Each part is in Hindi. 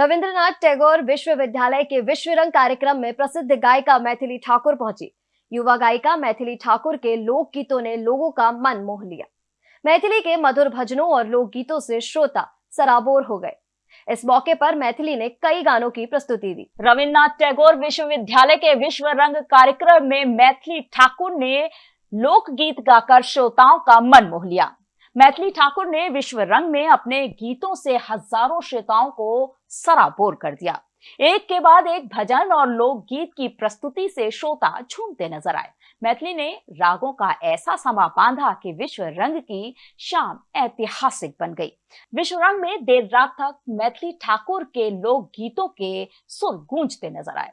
रविंद्रनाथ टैगोर विश्वविद्यालय के विश्व रंग कार्यक्रम में प्रसिद्ध गायिका मैथिली ठाकुर पहुँची। युवा गायिका मैथिली ठाकुर के लोक गीतों ने लोगों का मन मोह लिया। मैथिली के मधुर भजनों और लोकगीतों से श्रोता सराबोर हो गए। इस मौके पर मैथिली ने कई गानों की प्रस्तुति दी। रविन्द्रनाथ टैगोर विश्वविद्यालय के विश्व रंग कार्यक्रम में मैथिली ठाकुर ने लोकगीत गाकर श्रोताओं का मन मोह लिया। मैथिली ठाकुर ने विश्व रंग में अपने गीतों से हज़ारों श्रोताओं को सराबोर कर दिया। एक के बाद एक भजन और लोकगीत की प्रस्तुति से श्रोता झूमते नज़र आए। मैथिली ने रागों का ऐसा समा बांधा कि विश्व रंग की शाम ऐतिहासिक बन गई। विश्व रंग में देर रात तक मैथिली ठाकुर के लोक गीतों के सुर गूंजते नज़र आए।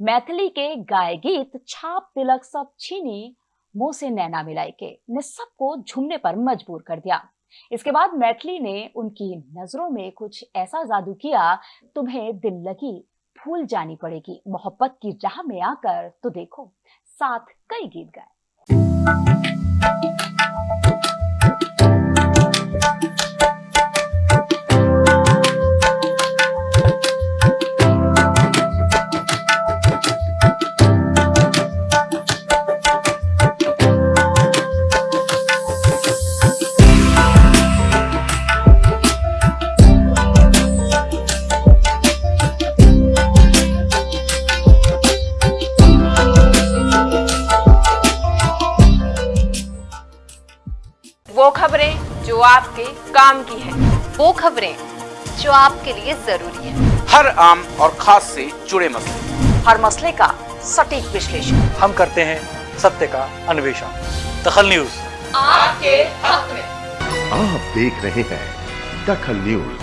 मैथिली के गाय गीत छाप तिलक सब छीनी मुँह से नैना मिलाई के ने सबको झूमने पर मजबूर कर दिया। इसके बाद मैथिली ने उनकी नज़रों में कुछ ऐसा जादू किया, तुम्हें दिल लगी भूल जानी पड़ेगी, मोहब्बत की राह में आकर तो देखो, साथ कई गीत गाए। वो खबरें जो आपके काम की है। वो खबरें जो आपके लिए ज़रूरी है। हर आम और खास से जुड़े मसले। हर मसले का सटीक विश्लेषण। हम करते हैं सत्य का अन्वेषण। दखल न्यूज़। आपके हक में। आप देख रहे हैं दखल न्यूज़।